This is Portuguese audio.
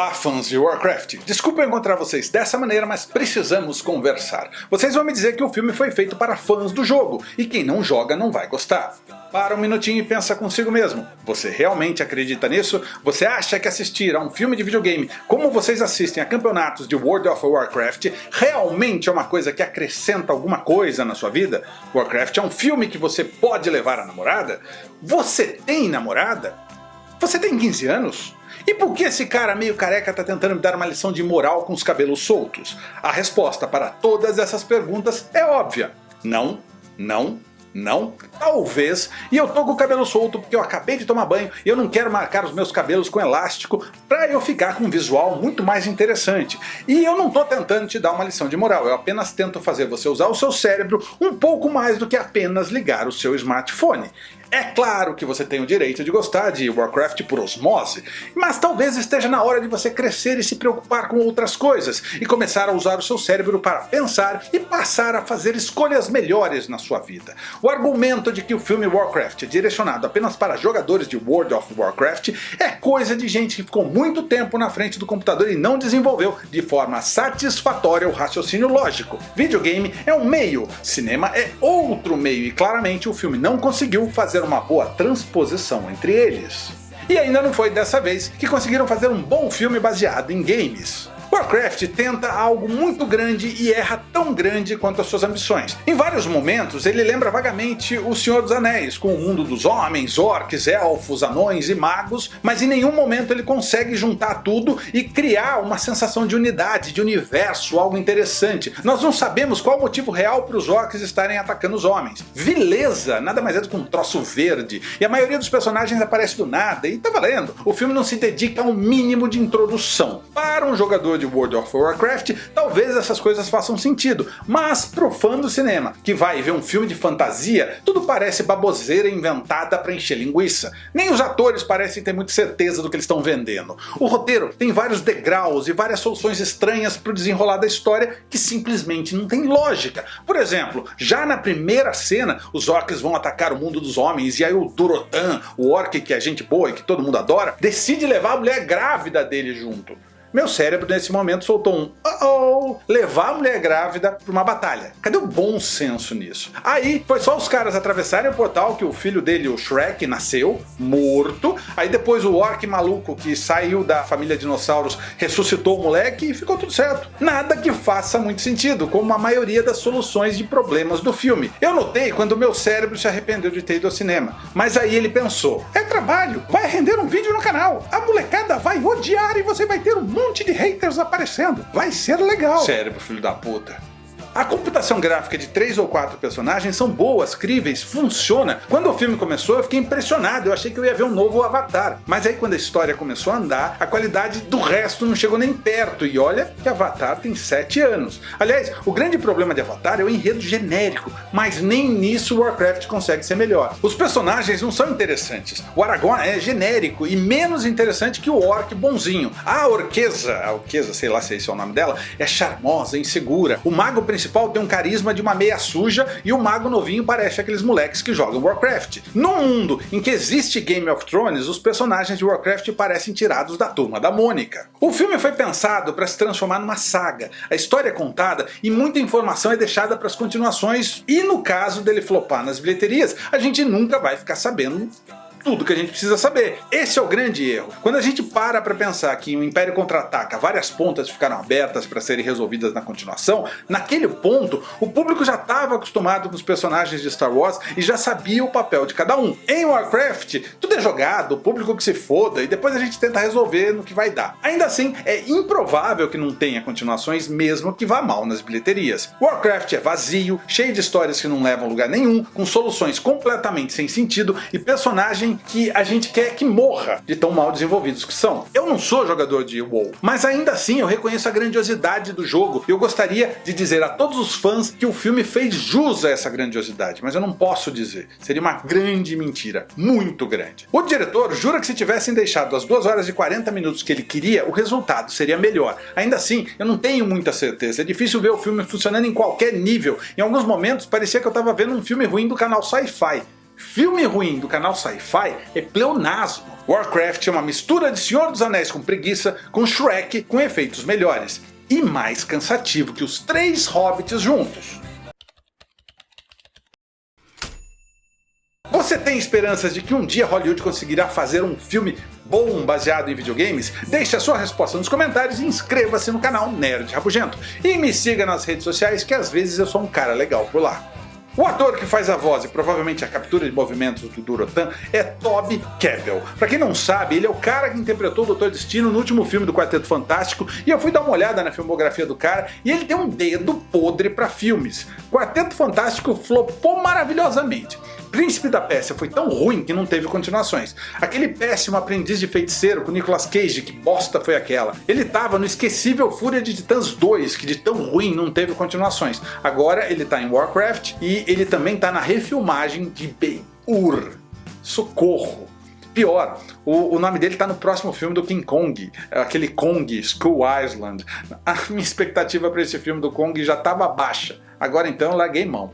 Olá fãs de Warcraft, desculpa encontrar vocês dessa maneira, mas precisamos conversar. Vocês vão me dizer que o filme foi feito para fãs do jogo, e quem não joga não vai gostar. Para um minutinho e pensa consigo mesmo, você realmente acredita nisso? Você acha que assistir a um filme de videogame como vocês assistem a campeonatos de World of Warcraft realmente é uma coisa que acrescenta alguma coisa na sua vida? Warcraft é um filme que você pode levar a namorada? Você tem namorada? Você tem 15 anos? E por que esse cara meio careca tá tentando me dar uma lição de moral com os cabelos soltos? A resposta para todas essas perguntas é óbvia. Não, não, não? Talvez. E eu tô com o cabelo solto porque eu acabei de tomar banho e eu não quero marcar os meus cabelos com elástico para eu ficar com um visual muito mais interessante. E eu não tô tentando te dar uma lição de moral, eu apenas tento fazer você usar o seu cérebro um pouco mais do que apenas ligar o seu smartphone. É claro que você tem o direito de gostar de Warcraft por osmose, mas talvez esteja na hora de você crescer e se preocupar com outras coisas, e começar a usar o seu cérebro para pensar e passar a fazer escolhas melhores na sua vida. O argumento de que o filme Warcraft é direcionado apenas para jogadores de World of Warcraft é coisa de gente que ficou muito tempo na frente do computador e não desenvolveu de forma satisfatória o raciocínio lógico. Videogame é um meio, cinema é outro meio e claramente o filme não conseguiu fazer fazer uma boa transposição entre eles. E ainda não foi dessa vez que conseguiram fazer um bom filme baseado em games. Warcraft tenta algo muito grande e erra tão grande quanto as suas ambições. Em vários momentos ele lembra vagamente O Senhor dos Anéis, com o mundo dos homens, orcs, elfos, anões e magos, mas em nenhum momento ele consegue juntar tudo e criar uma sensação de unidade, de universo, algo interessante. Nós não sabemos qual o motivo real para os orcs estarem atacando os homens. Vileza nada mais é do que um troço verde, e a maioria dos personagens aparece do nada, e tá valendo. O filme não se dedica ao mínimo de introdução. Para um jogador de World of Warcraft, talvez essas coisas façam sentido, mas pro fã do cinema, que vai ver um filme de fantasia, tudo parece baboseira inventada para encher linguiça. Nem os atores parecem ter muita certeza do que eles estão vendendo. O roteiro tem vários degraus e várias soluções estranhas para o desenrolar da história que simplesmente não tem lógica. Por exemplo, já na primeira cena, os orcs vão atacar o mundo dos homens e aí o Durotan, o orc que é gente boa e que todo mundo adora, decide levar a mulher grávida dele junto. Meu cérebro nesse momento soltou um uh oh, levar a mulher grávida para uma batalha. Cadê o bom senso nisso? Aí foi só os caras atravessarem o portal que o filho dele, o Shrek, nasceu, morto. Aí depois o orc maluco que saiu da família dinossauros ressuscitou o moleque e ficou tudo certo. Nada que faça muito sentido, como a maioria das soluções de problemas do filme. Eu notei quando meu cérebro se arrependeu de ter ido ao cinema. Mas aí ele pensou, é trabalho, vai render um vídeo no canal, a molecada vai odiar e você vai ter um monte de haters aparecendo. Vai ser legal. Cérebro, filho da puta. A computação gráfica de três ou quatro personagens são boas, críveis, funciona. Quando o filme começou eu fiquei impressionado, eu achei que eu ia ver um novo Avatar. Mas aí quando a história começou a andar, a qualidade do resto não chegou nem perto. E olha que Avatar tem 7 anos. Aliás, o grande problema de Avatar é o enredo genérico, mas nem nisso Warcraft consegue ser melhor. Os personagens não são interessantes. O Aragorn é genérico e menos interessante que o Orc bonzinho. A Orquesa, a Orquesa, sei lá se esse é o nome dela, é charmosa, insegura. O mago principal principal tem um carisma de uma meia suja e o mago novinho parece aqueles moleques que jogam Warcraft. No mundo em que existe Game of Thrones, os personagens de Warcraft parecem tirados da turma da Mônica. O filme foi pensado para se transformar numa saga, a história é contada e muita informação é deixada para as continuações e no caso dele flopar nas bilheterias, a gente nunca vai ficar sabendo tudo que a gente precisa saber. Esse é o grande erro. Quando a gente para para pensar que o Império Contra-Ataca várias pontas ficaram abertas para serem resolvidas na continuação, naquele ponto o público já estava acostumado com os personagens de Star Wars e já sabia o papel de cada um. Em Warcraft, tudo é jogado, o público que se foda e depois a gente tenta resolver no que vai dar. Ainda assim, é improvável que não tenha continuações mesmo que vá mal nas bilheterias. Warcraft é vazio, cheio de histórias que não levam lugar nenhum, com soluções completamente sem sentido e personagens que a gente quer que morra de tão mal desenvolvidos que são. Eu não sou jogador de WoW, mas ainda assim eu reconheço a grandiosidade do jogo e eu gostaria de dizer a todos os fãs que o filme fez jus a essa grandiosidade, mas eu não posso dizer. Seria uma grande mentira, muito grande. O diretor jura que se tivessem deixado as 2 horas e 40 minutos que ele queria, o resultado seria melhor. Ainda assim, eu não tenho muita certeza, é difícil ver o filme funcionando em qualquer nível. Em alguns momentos parecia que eu estava vendo um filme ruim do canal Sci-Fi. Filme ruim do canal Sci-Fi é pleonasmo. Warcraft é uma mistura de Senhor dos Anéis com preguiça com Shrek com efeitos melhores. E mais cansativo que os três Hobbits juntos. Você tem esperanças de que um dia Hollywood conseguirá fazer um filme bom baseado em videogames? Deixe a sua resposta nos comentários e inscreva-se no canal Nerd Rabugento. E me siga nas redes sociais que às vezes eu sou um cara legal por lá. O ator que faz a voz e provavelmente a captura de movimentos do Durotan é Toby Kebbell. Pra quem não sabe, ele é o cara que interpretou o Dr. Destino no último filme do Quarteto Fantástico e eu fui dar uma olhada na filmografia do cara e ele tem um dedo podre pra filmes. Quarteto Fantástico flopou maravilhosamente. Príncipe da Pérsia foi tão ruim que não teve continuações. Aquele péssimo aprendiz de feiticeiro com Nicolas Cage, que bosta foi aquela. Ele tava no esquecível Fúria de Titãs 2, que de tão ruim não teve continuações. Agora ele tá em Warcraft e ele também tá na refilmagem de Ben-Hur. Socorro! Pior, o, o, nome dele tá no próximo filme do King Kong, aquele Kong, Skull Island. A minha expectativa para esse filme do Kong já estava baixa, agora então larguei mão.